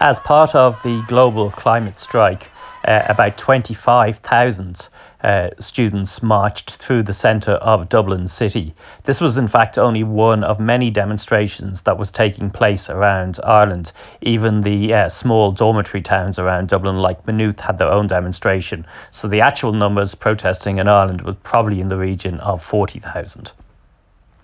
As part of the global climate strike, uh, about 25,000 uh, students marched through the centre of Dublin City. This was, in fact, only one of many demonstrations that was taking place around Ireland. Even the uh, small dormitory towns around Dublin, like Maynooth, had their own demonstration. So the actual numbers protesting in Ireland was probably in the region of 40,000.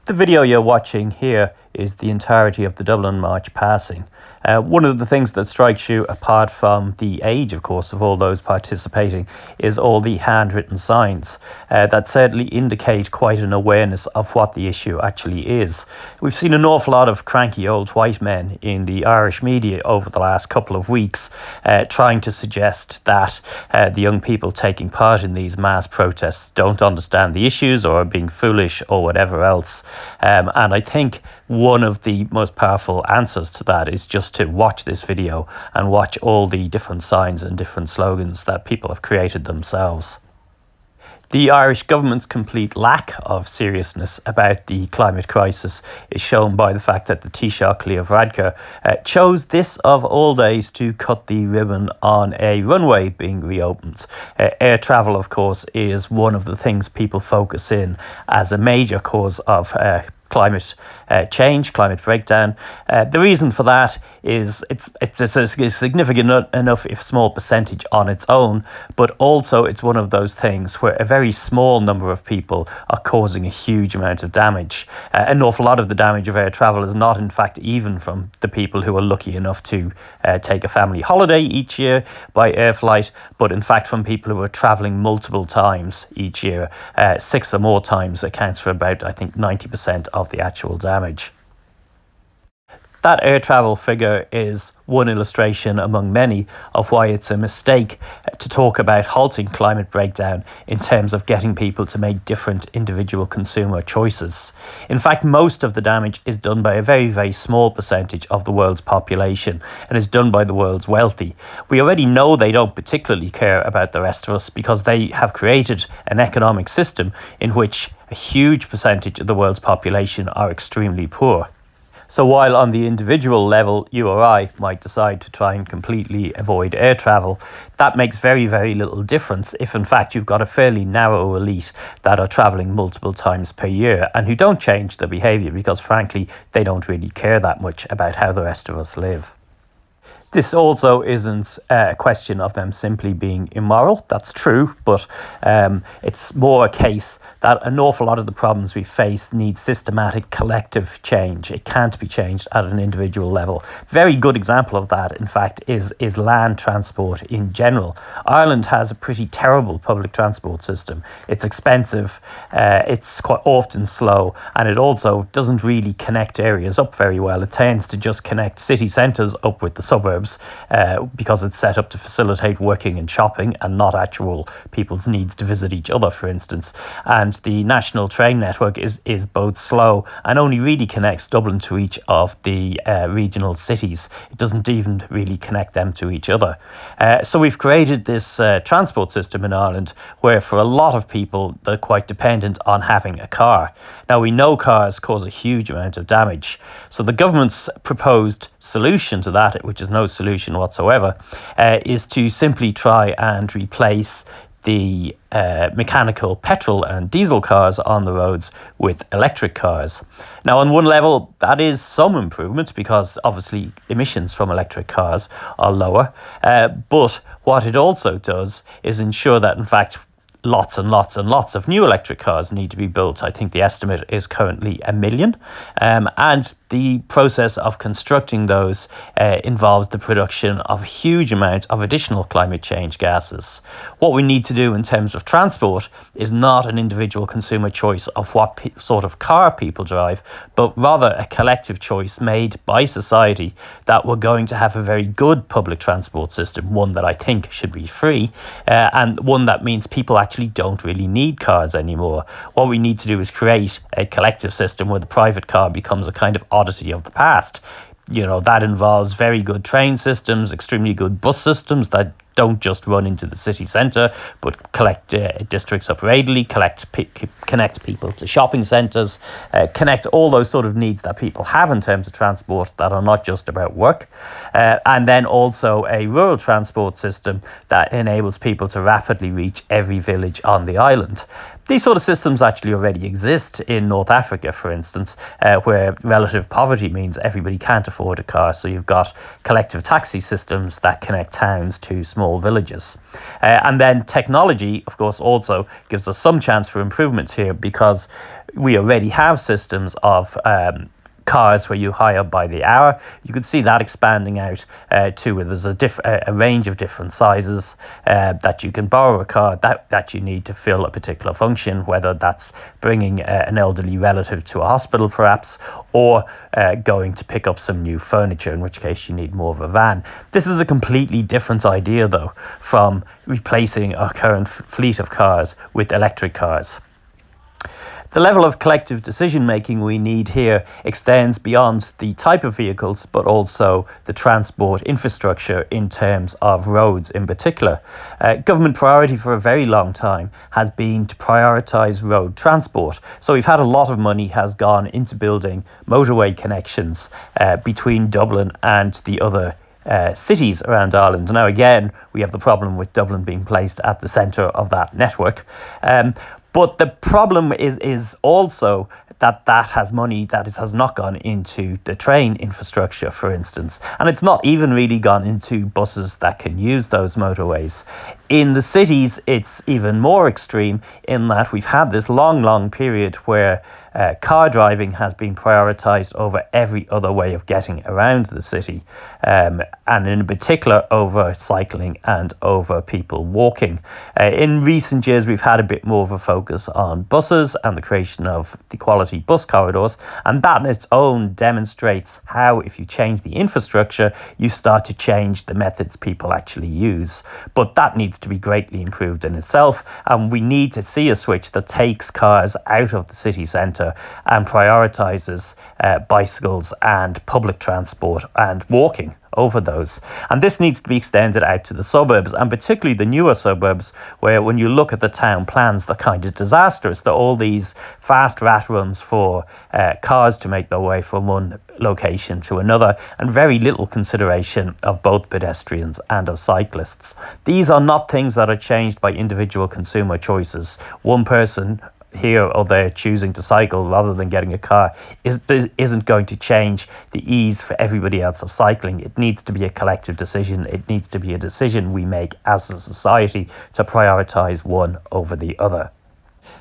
The video you're watching here is the entirety of the Dublin March passing. Uh, one of the things that strikes you, apart from the age, of course, of all those participating, is all the handwritten signs uh, that certainly indicate quite an awareness of what the issue actually is. We've seen an awful lot of cranky old white men in the Irish media over the last couple of weeks uh, trying to suggest that uh, the young people taking part in these mass protests don't understand the issues or are being foolish or whatever else. Um, and I think one of the most powerful answers to that is just to watch this video and watch all the different signs and different slogans that people have created themselves. The Irish government's complete lack of seriousness about the climate crisis is shown by the fact that the Taoiseach Leo Varadkar uh, chose this of all days to cut the ribbon on a runway being reopened. Uh, air travel, of course, is one of the things people focus in as a major cause of uh, climate uh, change, climate breakdown. Uh, the reason for that is it's it's a significant enough, if small percentage on its own, but also it's one of those things where a very small number of people are causing a huge amount of damage. Uh, an awful lot of the damage of air travel is not, in fact, even from the people who are lucky enough to uh, take a family holiday each year by air flight, but in fact from people who are traveling multiple times each year. Uh, six or more times accounts for about, I think, 90% of the actual damage. That air travel figure is one illustration among many of why it's a mistake to talk about halting climate breakdown in terms of getting people to make different individual consumer choices. In fact, most of the damage is done by a very, very small percentage of the world's population and is done by the world's wealthy. We already know they don't particularly care about the rest of us because they have created an economic system in which a huge percentage of the world's population are extremely poor. So while on the individual level, you or I might decide to try and completely avoid air travel, that makes very, very little difference if in fact you've got a fairly narrow elite that are travelling multiple times per year and who don't change their behaviour because frankly, they don't really care that much about how the rest of us live. This also isn't a question of them simply being immoral. That's true, but um, it's more a case that an awful lot of the problems we face need systematic collective change. It can't be changed at an individual level. Very good example of that, in fact, is, is land transport in general. Ireland has a pretty terrible public transport system. It's expensive, uh, it's quite often slow, and it also doesn't really connect areas up very well. It tends to just connect city centres up with the suburbs uh, because it's set up to facilitate working and shopping and not actual people's needs to visit each other, for instance. And the national train network is, is both slow and only really connects Dublin to each of the uh, regional cities. It doesn't even really connect them to each other. Uh, so we've created this uh, transport system in Ireland where for a lot of people they're quite dependent on having a car. Now we know cars cause a huge amount of damage. So the government's proposed solution to that, which is no solution whatsoever, uh, is to simply try and replace the uh, mechanical petrol and diesel cars on the roads with electric cars. Now, on one level, that is some improvement because obviously emissions from electric cars are lower. Uh, but what it also does is ensure that, in fact, lots and lots and lots of new electric cars need to be built. I think the estimate is currently a million. Um, and the process of constructing those uh, involves the production of huge amounts of additional climate change gases. What we need to do in terms of transport is not an individual consumer choice of what sort of car people drive, but rather a collective choice made by society that we're going to have a very good public transport system, one that I think should be free, uh, and one that means people actually don't really need cars anymore. What we need to do is create a collective system where the private car becomes a kind of oddity of the past. You know, that involves very good train systems, extremely good bus systems that don't just run into the city centre, but collect uh, districts up radially, collect connect people to shopping centres, uh, connect all those sort of needs that people have in terms of transport that are not just about work, uh, and then also a rural transport system that enables people to rapidly reach every village on the island. These sort of systems actually already exist in North Africa, for instance, uh, where relative poverty means everybody can't afford a car. So you've got collective taxi systems that connect towns to small villages. Uh, and then technology, of course, also gives us some chance for improvements here because we already have systems of um, cars where you hire by the hour. You could see that expanding out uh, to where there's a, diff- a range of different sizes uh, that you can borrow a car that, that you need to fill a particular function, whether that's bringing uh, an elderly relative to a hospital perhaps, or uh, going to pick up some new furniture, in which case you need more of a van. This is a completely different idea though from replacing our current fleet of cars with electric cars. The level of collective decision making we need here extends beyond the type of vehicles, but also the transport infrastructure in terms of roads in particular. Uh, government priority for a very long time has been to prioritise road transport. So we've had a lot of money has gone into building motorway connections uh, between Dublin and the other uh, cities around Ireland. Now, again, we have the problem with Dublin being placed at the centre of that network. Um, but the problem is is also that that has money that is, has not gone into the train infrastructure, for instance, and it's not even really gone into buses that can use those motorways. In the cities, it's even more extreme in that we've had this long, long period where uh, car driving has been prioritised over every other way of getting around the city, um, and in particular over cycling and over people walking. Uh, in recent years, we've had a bit more of a focus on buses and the creation of the quality bus corridors, and that in its own demonstrates how, if you change the infrastructure, you start to change the methods people actually use. But that needs to be greatly improved in itself, and we need to see a switch that takes cars out of the city centre and prioritises uh, bicycles and public transport and walking over those. And this needs to be extended out to the suburbs, and particularly the newer suburbs, where when you look at the town plans, they're kind of disastrous. They're all these fast rat runs for uh, cars to make their way from one location to another, and very little consideration of both pedestrians and of cyclists. These are not things that are changed by individual consumer choices. One person here or there choosing to cycle rather than getting a car is, isn't going to change the ease for everybody else of cycling. It needs to be a collective decision. It needs to be a decision we make as a society to prioritise one over the other.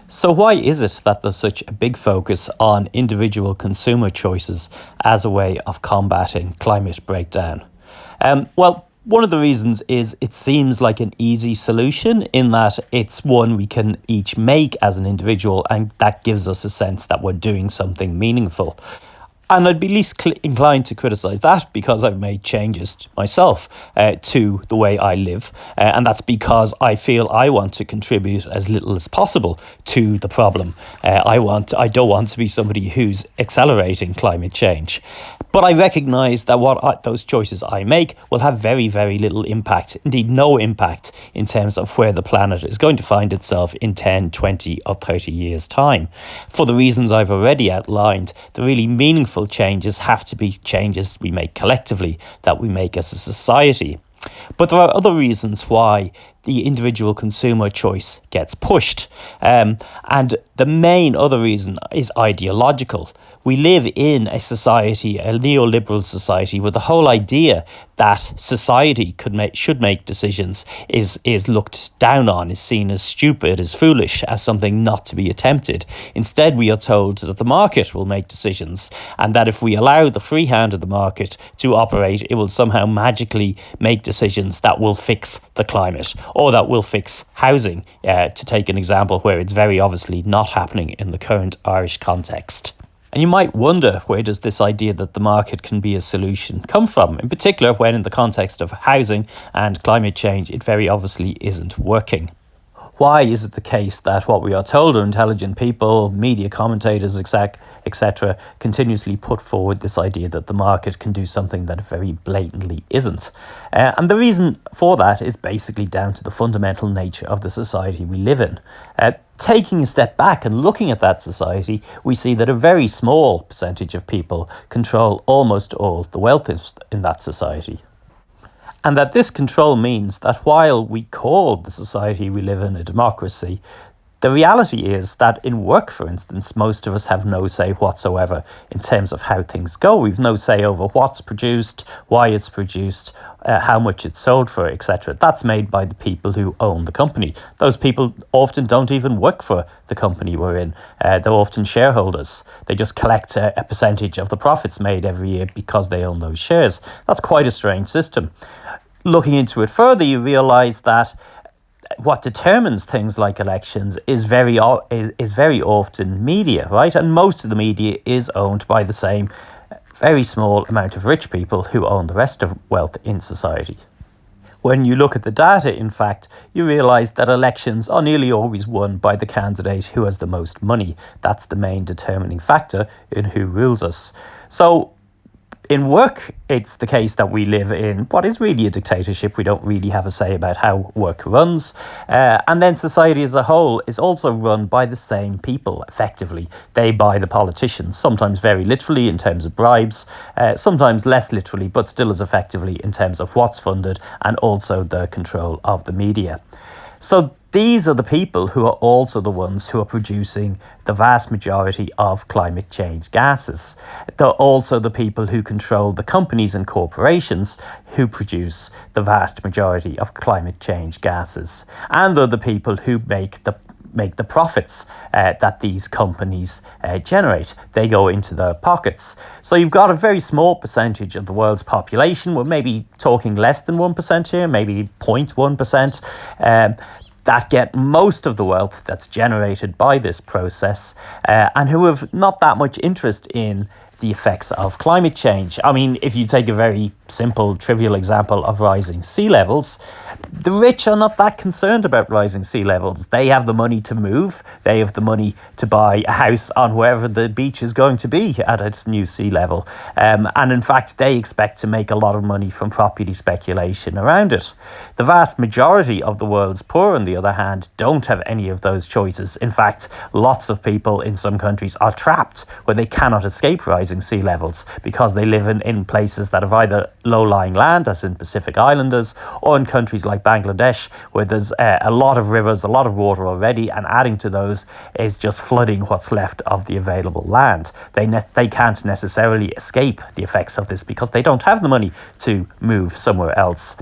So, why is it that there's such a big focus on individual consumer choices as a way of combating climate breakdown? Um, well, one of the reasons is it seems like an easy solution in that it's one we can each make as an individual, and that gives us a sense that we're doing something meaningful. And I'd be least cl- inclined to criticise that because I've made changes myself uh, to the way I live. Uh, and that's because I feel I want to contribute as little as possible to the problem. Uh, I, want, I don't want to be somebody who's accelerating climate change. But I recognise that what I, those choices I make will have very, very little impact, indeed, no impact in terms of where the planet is going to find itself in 10, 20, or 30 years' time. For the reasons I've already outlined, the really meaningful changes have to be changes we make collectively, that we make as a society. But there are other reasons why the individual consumer choice gets pushed. Um, and the main other reason is ideological we live in a society, a neoliberal society, where the whole idea that society could make should make decisions is is looked down on, is seen as stupid, as foolish, as something not to be attempted. Instead, we are told that the market will make decisions, and that if we allow the free hand of the market to operate, it will somehow magically make decisions that will fix the climate or that will fix housing. Uh, to take an example where it's very obviously not happening in the current Irish context. And you might wonder where does this idea that the market can be a solution come from, in particular when in the context of housing and climate change it very obviously isn't working. Why is it the case that what we are told are intelligent people, media commentators, etc., continuously put forward this idea that the market can do something that very blatantly isn't? Uh, and the reason for that is basically down to the fundamental nature of the society we live in. Uh, taking a step back and looking at that society, we see that a very small percentage of people control almost all the wealth in that society. And that this control means that while we call the society we live in a democracy, the reality is that in work, for instance, most of us have no say whatsoever in terms of how things go. We've no say over what's produced, why it's produced, uh, how much it's sold for, etc. That's made by the people who own the company. Those people often don't even work for the company we're in. Uh, they're often shareholders. They just collect a, a percentage of the profits made every year because they own those shares. That's quite a strange system. Looking into it further, you realize that what determines things like elections is very is, is very often media, right? And most of the media is owned by the same uh, very small amount of rich people who own the rest of wealth in society. When you look at the data, in fact, you realise that elections are nearly always won by the candidate who has the most money. That's the main determining factor in who rules us. So in work, it's the case that we live in what is really a dictatorship. We don't really have a say about how work runs. Uh, and then society as a whole is also run by the same people, effectively. They buy the politicians, sometimes very literally in terms of bribes, uh, sometimes less literally, but still as effectively in terms of what's funded and also the control of the media. So these are the people who are also the ones who are producing the vast majority of climate change gases. They're also the people who control the companies and corporations who produce the vast majority of climate change gases. And they're the people who make the make the profits uh, that these companies uh, generate. They go into their pockets. So you've got a very small percentage of the world's population. We're maybe talking less than 1% here, maybe 0.1%. Um, that get most of the wealth that's generated by this process uh, and who have not that much interest in the effects of climate change. I mean, if you take a very simple, trivial example of rising sea levels, the rich are not that concerned about rising sea levels. They have the money to move. They have the money to buy a house on wherever the beach is going to be at its new sea level. Um, and in fact, they expect to make a lot of money from property speculation around it. The vast majority of the world's poor, on the other hand, don't have any of those choices. In fact, lots of people in some countries are trapped where they cannot escape rising sea levels because they live in, in places that have either low-lying land, as in Pacific Islanders, or in countries like Bangladesh, where there's uh, a lot of rivers, a lot of water already, and adding to those is just flooding what's left of the available land. They, they can't necessarily escape the effects of this because they don't have the money to move somewhere else.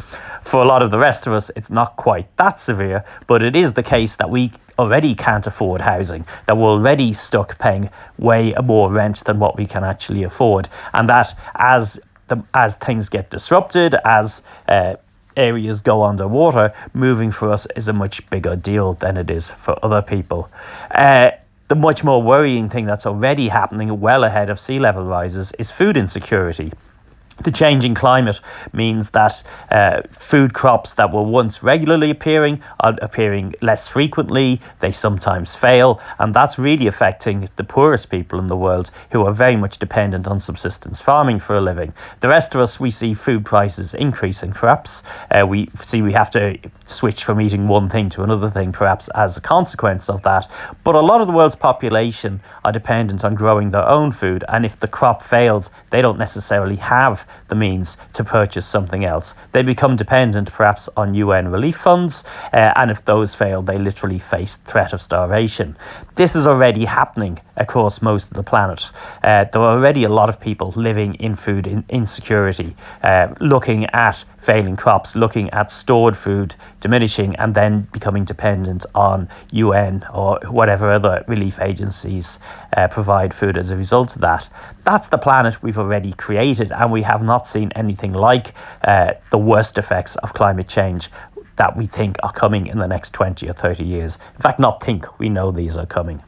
For a lot of the rest of us, it's not quite that severe, but it is the case that we already can't afford housing, that we're already stuck paying way more rent than what we can actually afford, and that as the, as things get disrupted, as uh, areas go underwater, moving for us is a much bigger deal than it is for other people. Uh, the much more worrying thing that's already happening well ahead of sea level rises is food insecurity. The changing climate means that uh, food crops that were once regularly appearing are appearing less frequently, they sometimes fail, and that's really affecting the poorest people in the world who are very much dependent on subsistence farming for a living. The rest of us, we see food prices increasing, perhaps. Uh, we see we have to switch from eating one thing to another thing, perhaps as a consequence of that. But a lot of the world's population are dependent on growing their own food, and if the crop fails, they don't necessarily have the means to purchase something else. They become dependent perhaps on UN relief funds, uh, and if those fail, they literally face threat of starvation. This is already happening across most of the planet. Uh, there are already a lot of people living in food in insecurity, uh, looking at failing crops, looking at stored food diminishing and then becoming dependent on UN or whatever other relief agencies uh, provide food as a result of that. That's the planet we've already created and we have not seen anything like uh, the worst effects of climate change that we think are coming in the next 20 or 30 years. In fact, not think, we know these are coming.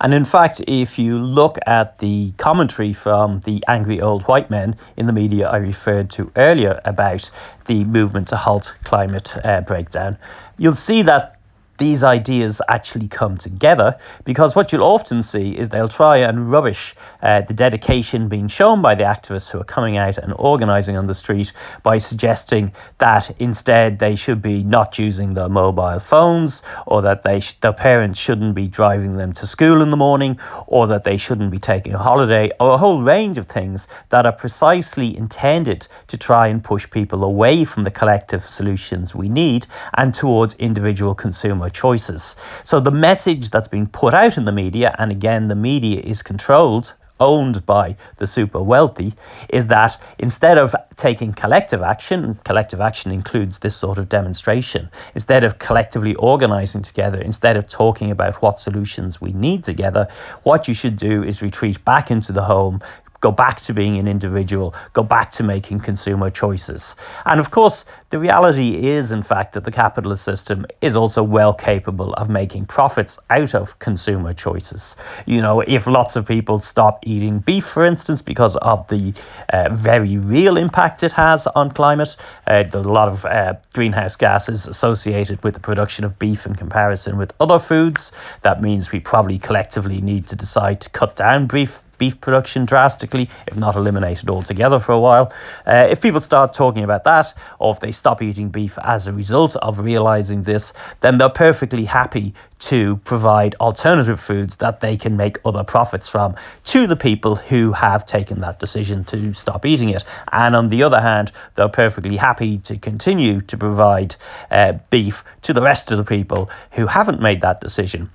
And in fact, if you look at the commentary from the angry old white men in the media I referred to earlier about the movement to halt climate uh, breakdown, you'll see that these ideas actually come together because what you'll often see is they'll try and rubbish uh, the dedication being shown by the activists who are coming out and organising on the street by suggesting that instead they should be not using their mobile phones or that they their parents shouldn't be driving them to school in the morning or that they shouldn't be taking a holiday or a whole range of things that are precisely intended to try and push people away from the collective solutions we need and towards individual consumer choices. So the message that's being put out in the media, and again, the media is controlled owned by the super wealthy is that instead of taking collective action, collective action includes this sort of demonstration, instead of collectively organizing together, instead of talking about what solutions we need together, what you should do is retreat back into the home, go back to being an individual, go back to making consumer choices. And of course, the reality is, in fact, that the capitalist system is also well capable of making profits out of consumer choices. You know, if lots of people stop eating beef, for instance, because of the uh, very real impact it has on climate, uh, a lot of uh, greenhouse gases associated with the production of beef in comparison with other foods. That means we probably collectively need to decide to cut down beef beef production drastically, if not eliminated altogether for a while. Uh, if people start talking about that, or if they stop eating beef as a result of realizing this, then they're perfectly happy to provide alternative foods that they can make other profits from to the people who have taken that decision to stop eating it. And on the other hand, they're perfectly happy to continue to provide uh, beef to the rest of the people who haven't made that decision.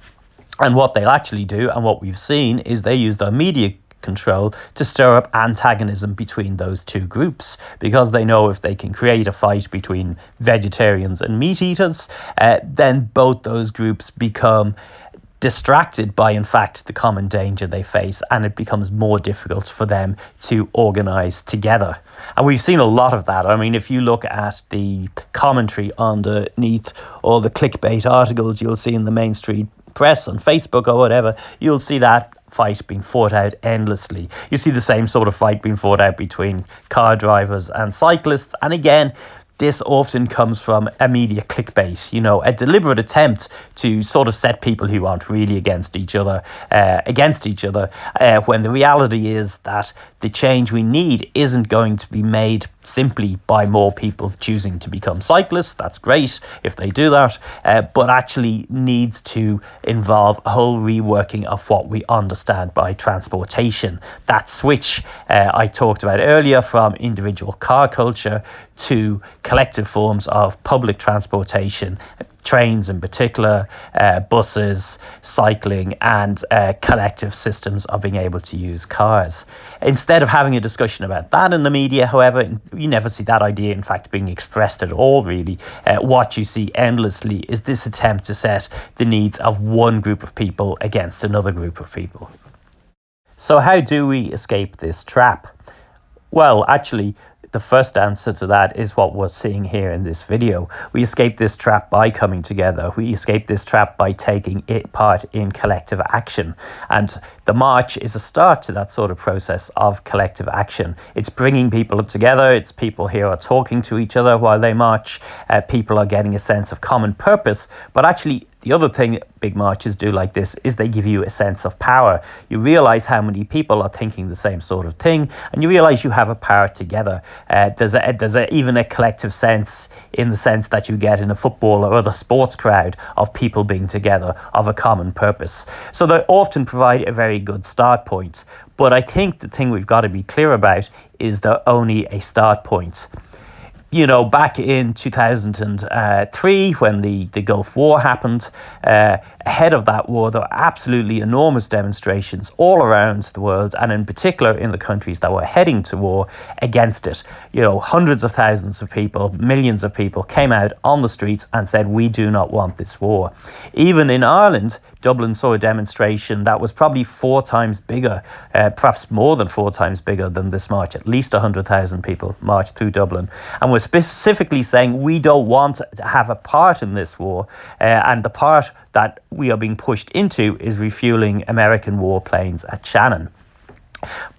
And what they'll actually do, and what we've seen, is they use their media control to stir up antagonism between those two groups because they know if they can create a fight between vegetarians and meat eaters, uh, then both those groups become distracted by, in fact, the common danger they face, and it becomes more difficult for them to organize together. And we've seen a lot of that. I mean, if you look at the commentary underneath all the clickbait articles you'll see in the mainstream press on Facebook or whatever, you'll see that fight being fought out endlessly. You see the same sort of fight being fought out between car drivers and cyclists. And again, this often comes from a media clickbait, you know, a deliberate attempt to sort of set people who aren't really against each other uh, against each other, uh, when the reality is that the change we need isn't going to be made simply by more people choosing to become cyclists. That's great if they do that, uh, but actually needs to involve a whole reworking of what we understand by transportation. That switch uh, I talked about earlier from individual car culture to collective forms of public transportation trains in particular, uh, buses, cycling, and uh, collective systems of being able to use cars. Instead of having a discussion about that in the media, however, you never see that idea, in fact, being expressed at all, really. Uh, what you see endlessly is this attempt to set the needs of one group of people against another group of people. So, how do we escape this trap? Well, actually, the first answer to that is what we're seeing here in this video. We escape this trap by coming together. We escape this trap by taking it part in collective action. And the march is a start to that sort of process of collective action. It's bringing people together. It's people here are talking to each other while they march. Uh, people are getting a sense of common purpose, but actually the other thing big marches do like this is they give you a sense of power. You realize how many people are thinking the same sort of thing, and you realize you have a power together. Uh, there's a, there's a, even a collective sense in the sense that you get in a football or other sports crowd of people being together of a common purpose. So they often provide a very good start point. But I think the thing we've got to be clear about is they're only a start point you know, back in 2003 when the, the Gulf War happened, uh, ahead of that war, there were absolutely enormous demonstrations all around the world, and in particular in the countries that were heading to war against it. You know, hundreds of thousands of people, millions of people came out on the streets and said, We do not want this war. Even in Ireland, Dublin saw a demonstration that was probably four times bigger, uh, perhaps more than four times bigger than this march. At least 100,000 people marched through Dublin and were specifically saying, We don't want to have a part in this war. Uh, and the part that we are being pushed into is refueling American warplanes at Shannon.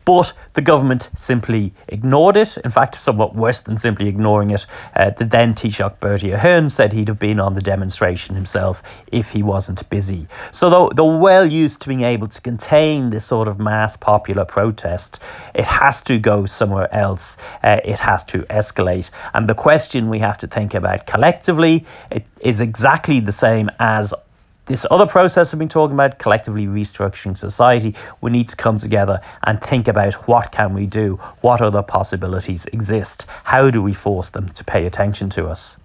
But the government simply ignored it. In fact, somewhat worse than simply ignoring it. Uh, the then Taoiseach Bertie Ahern said he'd have been on the demonstration himself if he wasn't busy. So though they're well used to being able to contain this sort of mass popular protest, it has to go somewhere else. Uh, it has to escalate. And the question we have to think about collectively is exactly the same as this other process I've been talking about, collectively restructuring society, we need to come together and think about what can we do, what other possibilities exist, how do we force them to pay attention to us.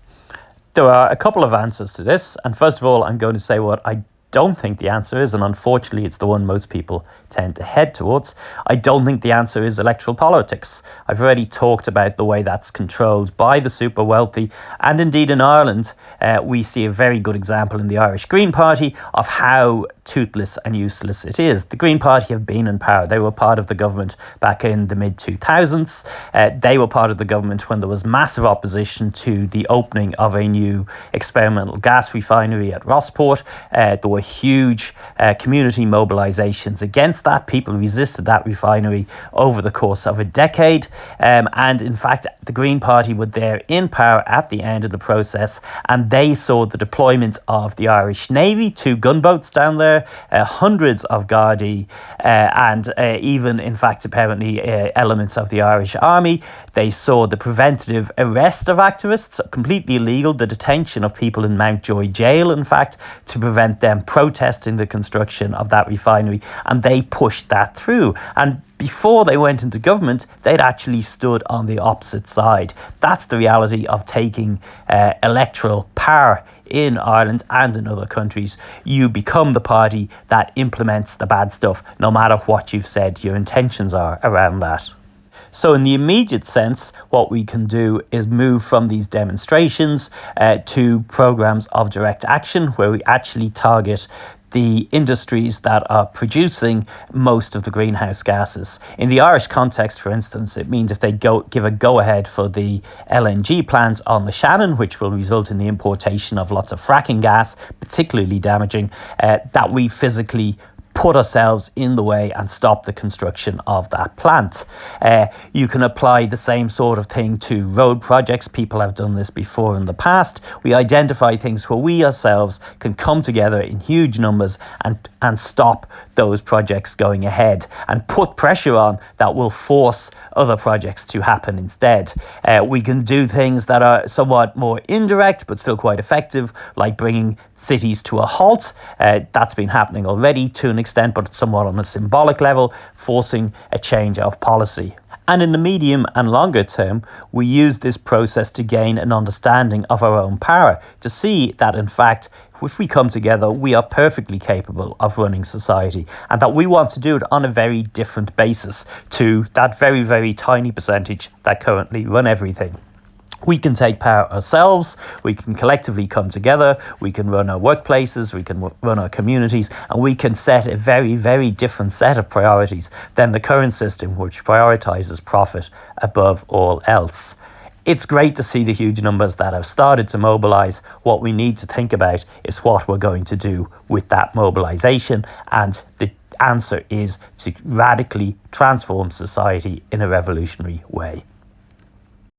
There are a couple of answers to this, and first of all, I'm going to say what I don't think the answer is, and unfortunately, it's the one most people tend to head towards. I don't think the answer is electoral politics. I've already talked about the way that's controlled by the super wealthy, and indeed in Ireland, uh, we see a very good example in the Irish Green Party of how toothless and useless it is. The Green Party have been in power. They were part of the government back in the mid 2000s. Uh, they were part of the government when there was massive opposition to the opening of a new experimental gas refinery at Rossport. Uh, there were huge uh, community mobilisations against that. People resisted that refinery over the course of a decade. Um, and in fact, the Green Party were there in power at the end of the process, and they saw the deployment of the Irish Navy, two gunboats down there, uh, hundreds of Gardaí, uh, and uh, even, in fact, apparently uh, elements of the Irish Army. They saw the preventative arrest of activists, completely illegal, the detention of people in Mountjoy jail, in fact, to prevent them protesting the construction of that refinery, and they pushed that through. And before they went into government, they'd actually stood on the opposite side. That's the reality of taking uh, electoral power in Ireland and in other countries, you become the party that implements the bad stuff, no matter what you've said your intentions are around that. So, in the immediate sense, what we can do is move from these demonstrations uh, to programs of direct action where we actually target the industries that are producing most of the greenhouse gases. In the Irish context, for instance, it means if they go give a go ahead for the LNG plant on the Shannon, which will result in the importation of lots of fracking gas, particularly damaging, uh, that we physically put ourselves in the way and stop the construction of that plant. Uh, you can apply the same sort of thing to road projects. People have done this before in the past. We identify things where we ourselves can come together in huge numbers and, and stop those projects going ahead and put pressure on that will force other projects to happen instead. Uh, we can do things that are somewhat more indirect but still quite effective, like bringing cities to a halt. Uh, that's been happening already to an extent, but somewhat on a symbolic level, forcing a change of policy. And in the medium and longer term, we use this process to gain an understanding of our own power, to see that in fact, if we come together, we are perfectly capable of running society, and that we want to do it on a very different basis to that very, very tiny percentage that currently run everything we can take power ourselves, we can collectively come together, we can run our workplaces, we can run our communities, and we can set a very, very different set of priorities than the current system, which prioritizes profit above all else. It's great to see the huge numbers that have started to mobilize. What we need to think about is what we're going to do with that mobilization, and the answer is to radically transform society in a revolutionary way.